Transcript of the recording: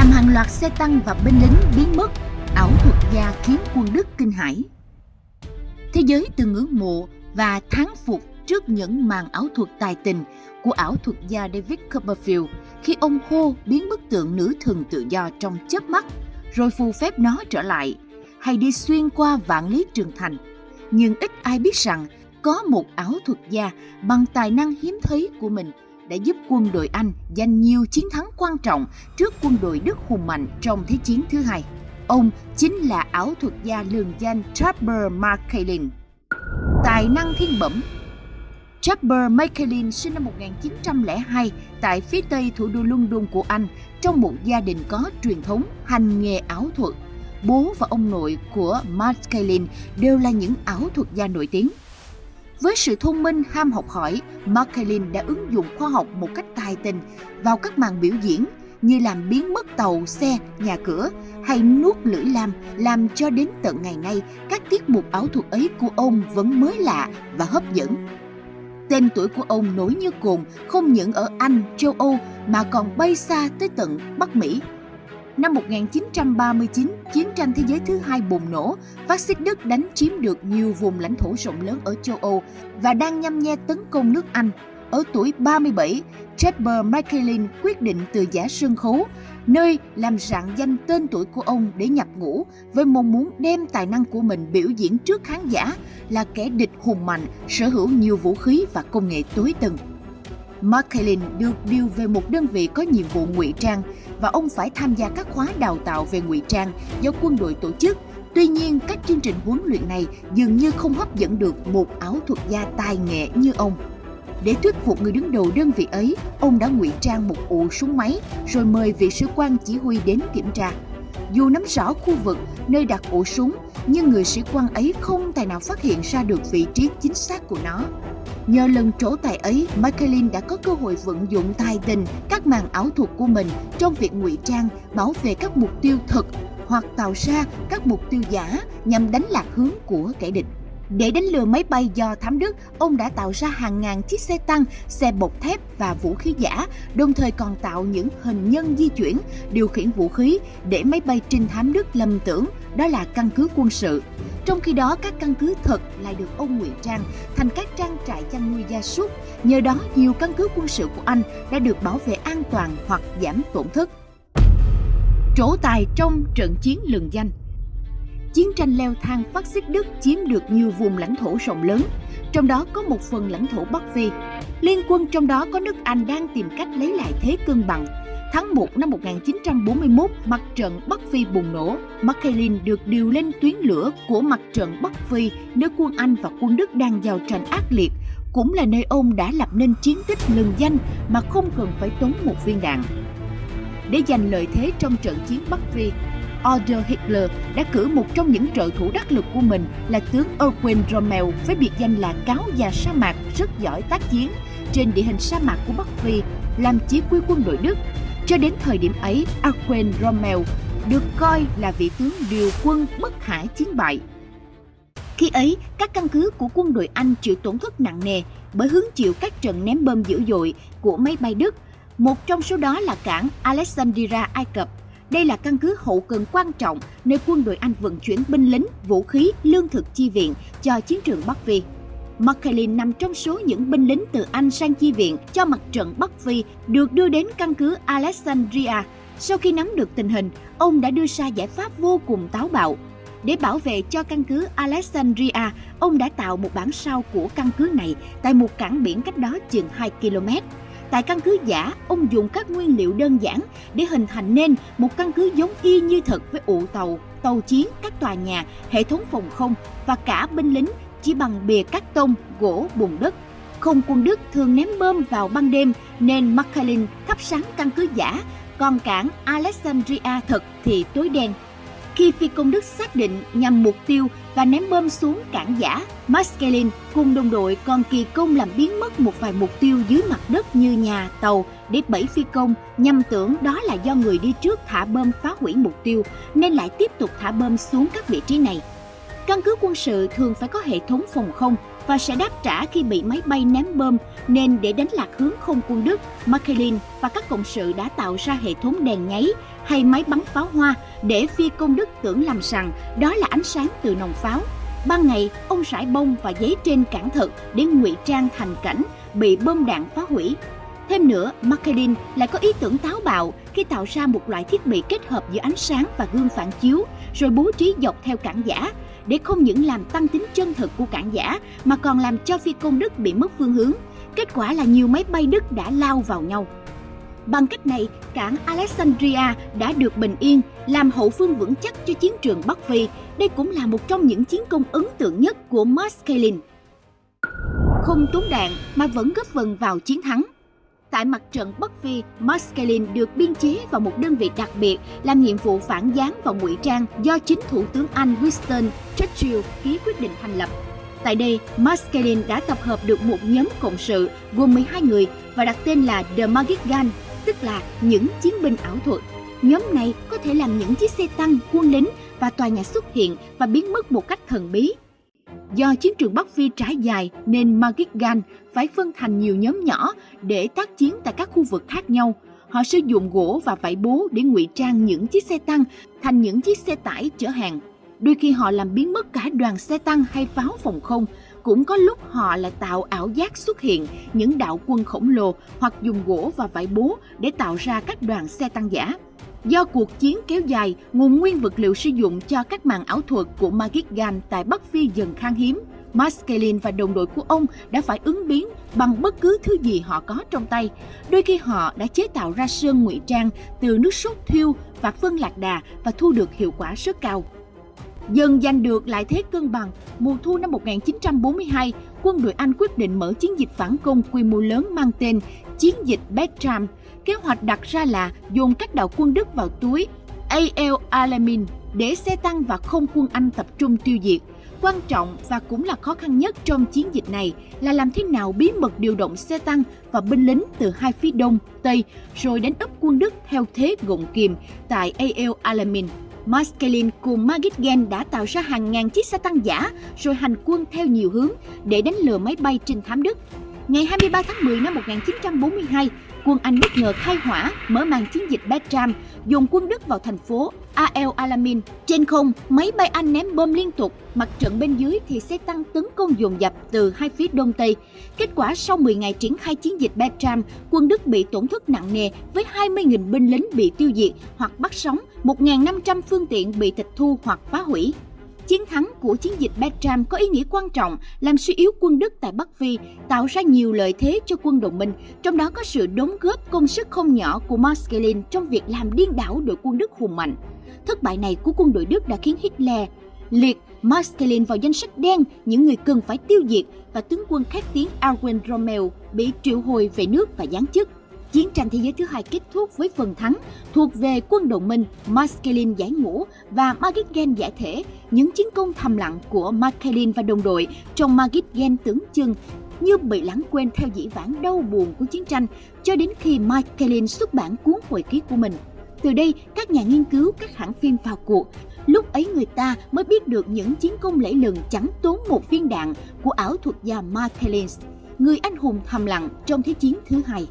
làm hàng loạt xe tăng và binh lính biến mất, ảo thuật gia khiến quân Đức kinh hãi. Thế giới từng ngưỡng mộ và thán phục trước những màn ảo thuật tài tình của ảo thuật gia David Copperfield khi ông hô biến bức tượng nữ thần tự do trong chớp mắt, rồi phù phép nó trở lại, hay đi xuyên qua vạn lý trường thành. Nhưng ít ai biết rằng có một ảo thuật gia bằng tài năng hiếm thấy của mình đã giúp quân đội Anh giành nhiều chiến thắng quan trọng trước quân đội Đức hùng mạnh trong Thế chiến thứ hai. Ông chính là ảo thuật gia lường danh Trapper McCaulin. Tài năng thiên bẩm Trapper McCaulin sinh năm 1902 tại phía tây thủ đô London của Anh trong một gia đình có truyền thống hành nghề ảo thuật. Bố và ông nội của McCaulin đều là những ảo thuật gia nổi tiếng. Với sự thông minh ham học hỏi, Markelin đã ứng dụng khoa học một cách tài tình vào các màn biểu diễn như làm biến mất tàu, xe, nhà cửa hay nuốt lưỡi lam làm cho đến tận ngày nay các tiết mục ảo thuật ấy của ông vẫn mới lạ và hấp dẫn. Tên tuổi của ông nổi như cồn không những ở Anh, châu Âu mà còn bay xa tới tận Bắc Mỹ. Năm 1939, chiến tranh thế giới thứ hai bùng nổ, phát xít Đức đánh chiếm được nhiều vùng lãnh thổ rộng lớn ở châu Âu và đang nhăm nhe tấn công nước Anh. Ở tuổi 37, Trapper Michaelin quyết định từ giả sân khấu, nơi làm rạng danh tên tuổi của ông để nhập ngũ với mong muốn đem tài năng của mình biểu diễn trước khán giả là kẻ địch hùng mạnh, sở hữu nhiều vũ khí và công nghệ tối tân. McCaulin được điều về một đơn vị có nhiệm vụ ngụy trang và ông phải tham gia các khóa đào tạo về ngụy trang do quân đội tổ chức. Tuy nhiên, các chương trình huấn luyện này dường như không hấp dẫn được một ảo thuật gia tài nghệ như ông. Để thuyết phục người đứng đầu đơn vị ấy, ông đã ngụy trang một ụ súng máy rồi mời vị sĩ quan chỉ huy đến kiểm tra. Dù nắm rõ khu vực nơi đặt ổ súng, nhưng người sĩ quan ấy không tài nào phát hiện ra được vị trí chính xác của nó. Nhờ lần trổ tài ấy, Michaelin đã có cơ hội vận dụng tài tình các màn ảo thuật của mình trong việc ngụy trang, bảo vệ các mục tiêu thực hoặc tạo ra các mục tiêu giả nhằm đánh lạc hướng của kẻ địch. Để đánh lừa máy bay do thám Đức, ông đã tạo ra hàng ngàn chiếc xe tăng, xe bọc thép và vũ khí giả, đồng thời còn tạo những hình nhân di chuyển, điều khiển vũ khí để máy bay trinh thám Đức lầm tưởng đó là căn cứ quân sự. Trong khi đó, các căn cứ thật lại được ông ngụy trang thành các trang trại chăn nuôi gia súc. Nhờ đó, nhiều căn cứ quân sự của Anh đã được bảo vệ an toàn hoặc giảm tổn thất. Trổ tài trong trận chiến lừng danh chiến tranh leo thang phát xít Đức chiếm được nhiều vùng lãnh thổ rộng lớn, trong đó có một phần lãnh thổ Bắc Phi. Liên quân trong đó có nước Anh đang tìm cách lấy lại thế cân bằng. Tháng 1 năm 1941, mặt trận Bắc Phi bùng nổ. Machiavelli được điều lên tuyến lửa của mặt trận Bắc Phi nơi quân Anh và quân Đức đang giao tranh ác liệt, cũng là nơi ông đã lập nên chiến tích lừng danh mà không cần phải tốn một viên đạn. Để giành lợi thế trong trận chiến Bắc Phi, Adolf Hitler đã cử một trong những trợ thủ đắc lực của mình là tướng Erwin Rommel với biệt danh là cáo già sa mạc rất giỏi tác chiến trên địa hình sa mạc của Bắc Phi làm chỉ huy quân đội Đức. Cho đến thời điểm ấy, Erwin Rommel được coi là vị tướng điều quân bất khả chiến bại. Khi ấy, các căn cứ của quân đội Anh chịu tổn thất nặng nề bởi hứng chịu các trận ném bom dữ dội của máy bay Đức. Một trong số đó là cảng Alexandria, Ai Cập đây là căn cứ hậu cần quan trọng nơi quân đội Anh vận chuyển binh lính, vũ khí, lương thực chi viện cho chiến trường Bắc Phi. McClellan nằm trong số những binh lính từ Anh sang chi viện cho mặt trận Bắc Phi được đưa đến căn cứ Alexandria. Sau khi nắm được tình hình, ông đã đưa ra giải pháp vô cùng táo bạo. Để bảo vệ cho căn cứ Alexandria, ông đã tạo một bản sao của căn cứ này tại một cảng biển cách đó chừng 2 km. Tại căn cứ giả, ông dùng các nguyên liệu đơn giản để hình thành nên một căn cứ giống y như thật với ụ tàu, tàu chiến, các tòa nhà, hệ thống phòng không và cả binh lính chỉ bằng bìa cắt tông, gỗ, bùn đất. Không quân Đức thường ném bom vào ban đêm nên Machiavelli thắp sáng căn cứ giả, còn cảng Alexandria thật thì tối đen khi phi công Đức xác định nhằm mục tiêu và ném bom xuống cảng giả, Maskelin cùng đồng đội còn kỳ công làm biến mất một vài mục tiêu dưới mặt đất như nhà, tàu để bẫy phi công nhằm tưởng đó là do người đi trước thả bom phá hủy mục tiêu nên lại tiếp tục thả bom xuống các vị trí này. Căn cứ quân sự thường phải có hệ thống phòng không và sẽ đáp trả khi bị máy bay ném bom nên để đánh lạc hướng không quân Đức, Markelin và các cộng sự đã tạo ra hệ thống đèn nháy hay máy bắn pháo hoa để phi công Đức tưởng làm rằng đó là ánh sáng từ nòng pháo. Ban ngày, ông rải bông và giấy trên cản thật để ngụy trang thành cảnh bị bom đạn phá hủy. Thêm nữa, Markelin lại có ý tưởng táo bạo khi tạo ra một loại thiết bị kết hợp giữa ánh sáng và gương phản chiếu, rồi bố trí dọc theo cản giả để không những làm tăng tính chân thực của cản giả mà còn làm cho phi công Đức bị mất phương hướng. Kết quả là nhiều máy bay Đức đã lao vào nhau. Bằng cách này, cảng Alexandria đã được bình yên, làm hậu phương vững chắc cho chiến trường Bắc Phi. Đây cũng là một trong những chiến công ấn tượng nhất của Maskelyne. Không tốn đạn mà vẫn góp phần vào chiến thắng. Tại mặt trận Bắc Phi, Maskelyne được biên chế vào một đơn vị đặc biệt làm nhiệm vụ phản gián và ngụy trang do chính Thủ tướng Anh Winston Churchill ký quyết định thành lập. Tại đây, Maskelyne đã tập hợp được một nhóm cộng sự gồm 12 người và đặt tên là The Magic Gun, tức là những chiến binh ảo thuật. Nhóm này có thể làm những chiếc xe tăng, quân lính và tòa nhà xuất hiện và biến mất một cách thần bí. Do chiến trường Bắc Phi trải dài nên Magic Gun phải phân thành nhiều nhóm nhỏ để tác chiến tại các khu vực khác nhau. Họ sử dụng gỗ và vải bố để ngụy trang những chiếc xe tăng thành những chiếc xe tải chở hàng. Đôi khi họ làm biến mất cả đoàn xe tăng hay pháo phòng không, cũng có lúc họ lại tạo ảo giác xuất hiện những đạo quân khổng lồ hoặc dùng gỗ và vải bố để tạo ra các đoàn xe tăng giả. Do cuộc chiến kéo dài, nguồn nguyên vật liệu sử dụng cho các màn ảo thuật của Magic Gun tại Bắc Phi dần khan hiếm. Maskelyne và đồng đội của ông đã phải ứng biến bằng bất cứ thứ gì họ có trong tay. Đôi khi họ đã chế tạo ra sơn ngụy trang từ nước sốt thiêu và phân lạc đà và thu được hiệu quả rất cao. Dần giành được lại thế cân bằng, mùa thu năm 1942, quân đội Anh quyết định mở chiến dịch phản công quy mô lớn mang tên Chiến dịch Bertram. Kế hoạch đặt ra là dồn các đạo quân Đức vào túi Al Alamein để xe tăng và không quân Anh tập trung tiêu diệt. Quan trọng và cũng là khó khăn nhất trong chiến dịch này là làm thế nào bí mật điều động xe tăng và binh lính từ hai phía đông, tây rồi đánh úp quân Đức theo thế gọng kìm tại Al Alamein. Maskelin cùng Magitgen đã tạo ra hàng ngàn chiếc xe tăng giả rồi hành quân theo nhiều hướng để đánh lừa máy bay trinh thám Đức. Ngày 23 tháng 10 năm 1942, quân Anh bất ngờ khai hỏa mở màn chiến dịch Bertram, dùng quân Đức vào thành phố Al Alamin Trên không, máy bay Anh ném bom liên tục, mặt trận bên dưới thì xe tăng tấn công dồn dập từ hai phía đông tây. Kết quả sau 10 ngày triển khai chiến dịch Bertram, quân Đức bị tổn thất nặng nề với 20.000 binh lính bị tiêu diệt hoặc bắt sống, 1.500 phương tiện bị tịch thu hoặc phá hủy. Chiến thắng của chiến dịch Bertram có ý nghĩa quan trọng làm suy yếu quân Đức tại Bắc Phi, tạo ra nhiều lợi thế cho quân đồng minh, trong đó có sự đóng góp công sức không nhỏ của Maskelyne trong việc làm điên đảo đội quân Đức hùng mạnh. Thất bại này của quân đội Đức đã khiến Hitler liệt Maskelyne vào danh sách đen những người cần phải tiêu diệt và tướng quân khét tiếng Erwin Rommel bị triệu hồi về nước và giáng chức. Chiến tranh thế giới thứ hai kết thúc với phần thắng thuộc về quân đồng minh Maskelyne giải ngũ và margitgen giải thể. Những chiến công thầm lặng của Maskelyne và đồng đội trong margitgen tưởng chừng như bị lãng quên theo dĩ vãng đau buồn của chiến tranh cho đến khi Maskelyne xuất bản cuốn hồi ký của mình. Từ đây, các nhà nghiên cứu, các hãng phim vào cuộc. Lúc ấy người ta mới biết được những chiến công lẫy lừng chẳng tốn một viên đạn của ảo thuật gia Mark người anh hùng thầm lặng trong Thế chiến thứ hai.